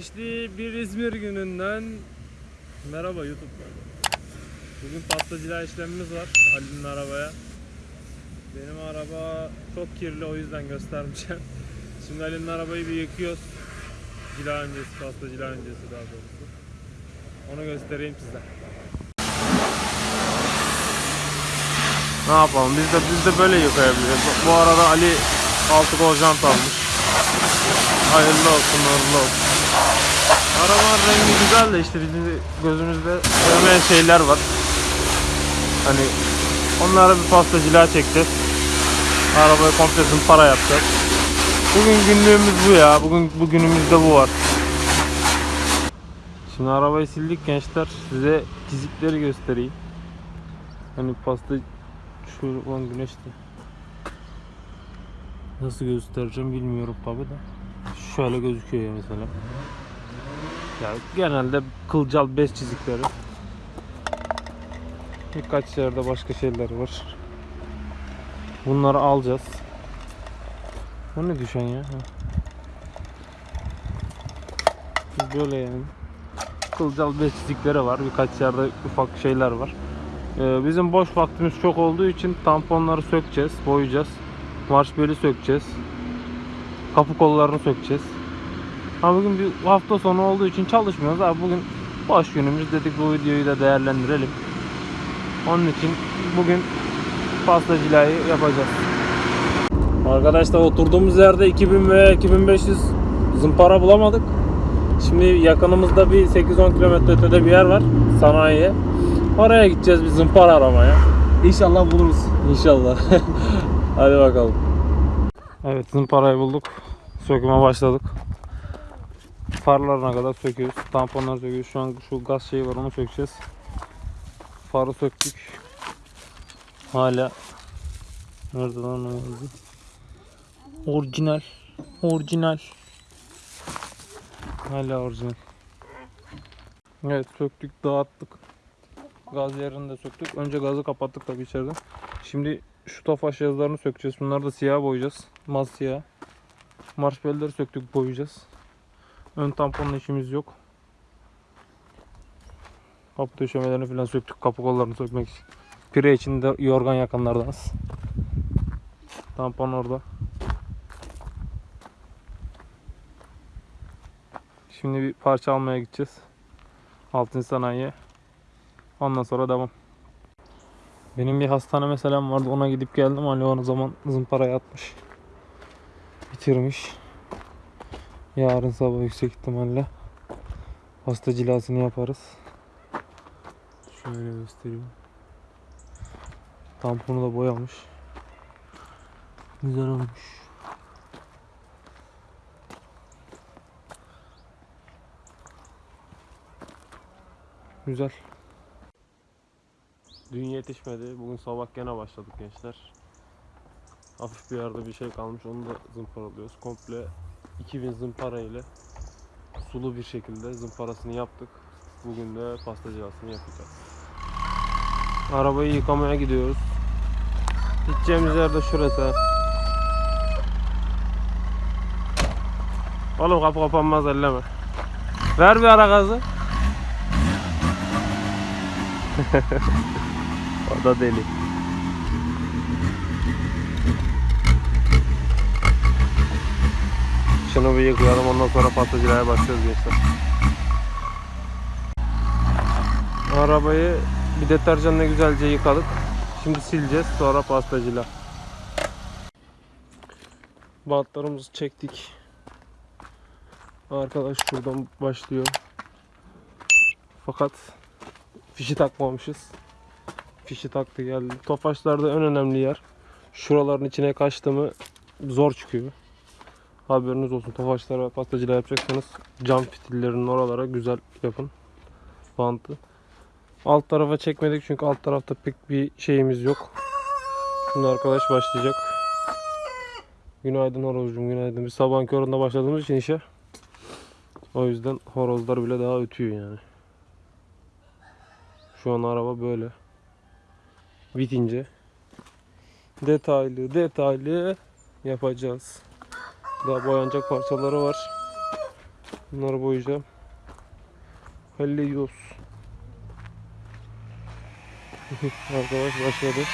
Güneşli bir İzmir gününden merhaba YouTube. Bugün pastacılığa işlemimiz var Ali'nin arabaya. Benim araba çok kirli o yüzden göstermeyeceğim. Şimdi Ali'nin arabayı bir yıkıyoruz. Cila öncesi, pasta cila öncesi daha doğrusu. Onu göstereyim size. Ne yapalım? Biz de biz de böyle yıkayabiliriz. Bu arada Ali altı kol jant almış. Hayırlı olsun, uğurlu olsun. Arabanın rengi güzel de işte bizim gözümüzde sevmeyen şeyler var. Hani onlara bir pasta cila çekeceğiz. Arabayı komple para yapacağız. Bugün günlüğümüz bu ya. Bugün bugünümüzde bu var. Şimdi arabayı sildik gençler. Size çizikleri göstereyim. Hani pasta şu an güneşte. Nasıl göstereceğim bilmiyorum tabi de. Şöyle gözüküyor ya mesela. Ya genelde kılcal bez çizikleri. Birkaç yerde başka şeyler var. Bunları alacağız. O ne düşen ya? Böyle yani. Kılcal bez çizikleri var. Birkaç yerde ufak şeyler var. Ee, bizim boş vaktimiz çok olduğu için tamponları sökeceğiz, boyayacağız. Marş beli sökeceğiz. Kapı kollarını sökeceğiz. Ama bugün bir hafta sonu olduğu için çalışmıyoruz. Abi bugün boş günümüz dedik bu videoyu da değerlendirelim. Onun için bugün pasta cilayı yapacağız. Arkadaşlar oturduğumuz yerde 2000 ve 2500 zımpara bulamadık. Şimdi yakınımızda bir 8-10 kilometre ötede bir yer var sanayiye. Oraya gideceğiz bir zımpara aramaya. İnşallah buluruz. İnşallah. Hadi bakalım. Evet zımparayı bulduk. Söküme başladık. Farlarına kadar söküyoruz. Tamponları söküyoruz. Şu an şu gaz şeyi var onu sökeceğiz. Farı söktük. Hala Nerede lan o? Orijinal. Orijinal. Hala orijinal. Evet söktük dağıttık. Gaz yerini de söktük. Önce gazı kapattık tabii içeriden. Şimdi şu tofaş yazılarını sökeceğiz. Bunları da siyah boyayacağız. Maz siyah. Marş belleri söktük boyayacağız. Ön tamponla işimiz yok. Kapı döşemelerini falan söktük. Kapı kollarını sökmek için. Pire için de yorgan yakanlardanız. Tampon orada. Şimdi bir parça almaya gideceğiz. Altın sanayiye. Ondan sonra devam. Benim bir hastane meselem vardı ona gidip geldim. Ali o zaman zımparaya atmış. Bitirmiş. Yarın sabah yüksek ihtimalle hasta cilasını yaparız. Şöyle göstereyim. Tamponu da boyamış. Güzel olmuş. Güzel. Dün yetişmedi. Bugün sabah gene başladık gençler. Hafif bir yerde bir şey kalmış. Onu da zımparalıyoruz. Komple 2000 zımpara ile sulu bir şekilde zımparasını yaptık. Bugün de pastacılasını yapacağız. Arabayı yıkamaya gidiyoruz. Gideceğimiz yer de şurası. Oğlum kapı kapanmaz elleme. Ver bir ara gazı. o da deli. Şunu bir yıkayalım ondan sonra pastacılığa başlıyoruz gençler. Arabayı bir deterjanla güzelce yıkadık. Şimdi sileceğiz sonra pastacılığa. Bantlarımızı çektik. Arkadaş şuradan başlıyor. Fakat fişi takmamışız. Fişi taktı geldi. Tofaşlarda en önemli yer. Şuraların içine kaçtı mı zor çıkıyor. Haberiniz olsun. Tofaşlara pastacılığa yapacaksanız cam fitillerinin oralara güzel yapın. Bantı. Alt tarafa çekmedik çünkü alt tarafta pek bir şeyimiz yok. Şimdi arkadaş başlayacak. Günaydın horozcum günaydın. Biz sabahın köründe başladığımız için işe. O yüzden horozlar bile daha ötüyor yani. Şu an araba böyle. Bitince detaylı detaylı yapacağız. Daha boyanacak parçaları var. Bunları boyayacağım. Hallediyoruz. Arkadaş başladı.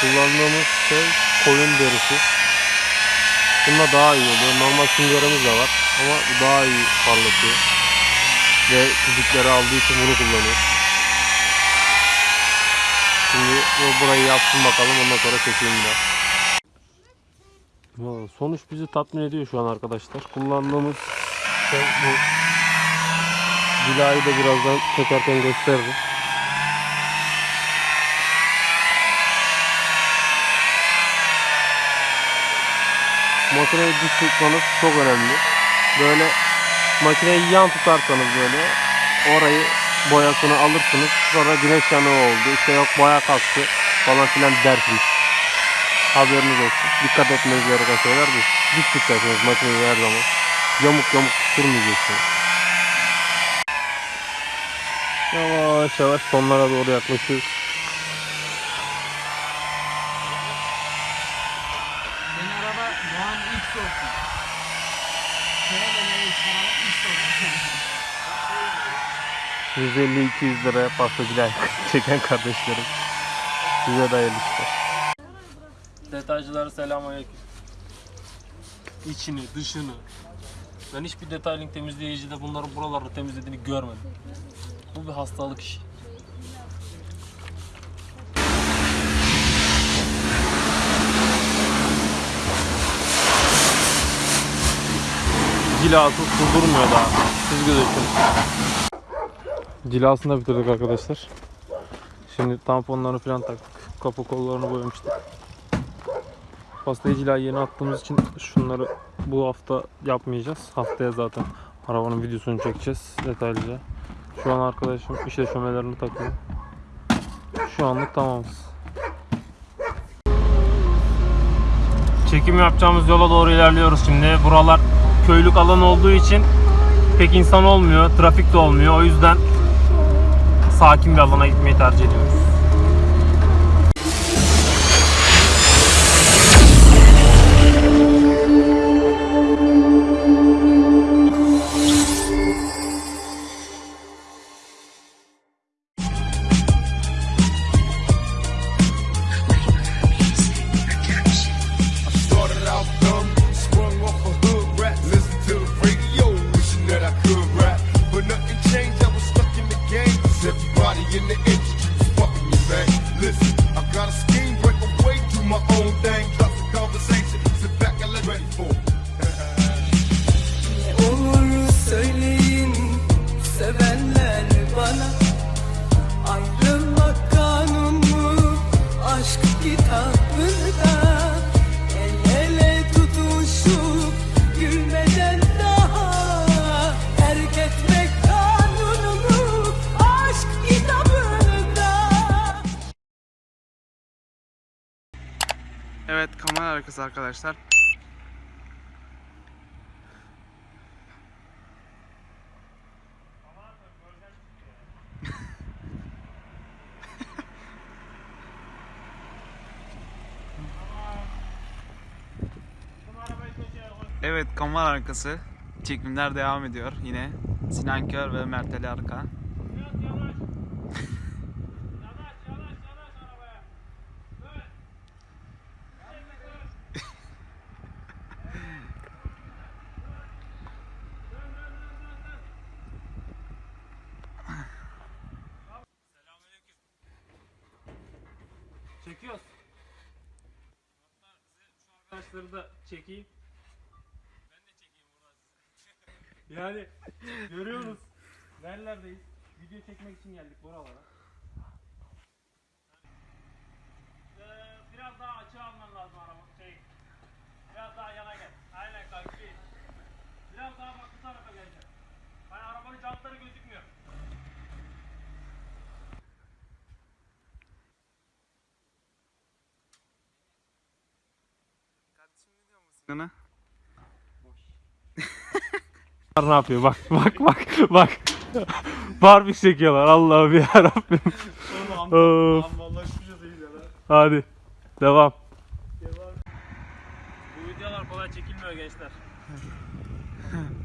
Kullandığımız şey koyun derisi. Bununla daha iyi oluyor. Normal süngerimiz de var ama bu daha iyi parlatıyor. Ve çizikleri aldığı için bunu kullanıyoruz. Şimdi bu burayı yapsın bakalım ondan sonra çekeyim bir daha. Valla Sonuç bizi tatmin ediyor şu an arkadaşlar. Kullandığımız şey bu. Cilayı da birazdan çekerken gösteririm. Makineyi düz tutmanız çok önemli. Böyle makineyi yan tutarsanız böyle orayı boyasını alırsınız. Sonra güneş yanığı oldu. İşte yok boya kalktı falan filan dersiniz. Haberiniz olsun. Dikkat etmeniz gereken şeyler bu. Düz tutacaksınız makineyi her zaman. Yamuk yamuk tutturmayacaksınız. Yavaş yavaş sonlara doğru yaklaşıyoruz. Senin araba Doğan X olsun. Şöyle X olsun. 150-200 liraya pastacılar çeken kardeşlerim. Size de hayırlı işler. Detaycılara selamünaleyküm. İçini, dışını. Ben hiçbir detayling temizleyicide bunların buraları temizlediğini görmedim. Bu bir hastalık işi. Cilasız su durmuyor daha. Siz gözükün. Cilasını da bitirdik arkadaşlar. Şimdi tamponlarını falan taktık. Kapı kollarını boyamıştık. Pastayı cilayı yeni attığımız için şunları bu hafta yapmayacağız. Haftaya zaten arabanın videosunu çekeceğiz detaylıca. Şu an arkadaşım iş döşemelerini takıyor. Şu anlık tamamız. Çekim yapacağımız yola doğru ilerliyoruz şimdi. Buralar köylük alan olduğu için pek insan olmuyor, trafik de olmuyor. O yüzden sakin bir alana gitmeyi tercih ediyoruz. In the Evet kamera arkası arkadaşlar. Evet kamera arkası. Çekimler devam ediyor yine. Sinan Kör ve Mert Arka. Çekiyoruz. Hatta size şu arkadaşları da çekeyim. Ben de çekeyim buradan yani görüyorsunuz. Nerelerdeyiz? Video çekmek için geldik buralara. Ee, biraz daha açığa alman lazım araba. Şey, biraz daha yana gel. Aynen kanki. Biraz daha bak bu tarafa geleceksin. Hani arabanın jantları gözükmüyor. Sinan'a. ne yapıyor? Bak bak bak bak. Barbie çekiyorlar Allah'ım ya Rabbim. Of. Hadi devam. Bu videolar kolay çekilmiyor gençler.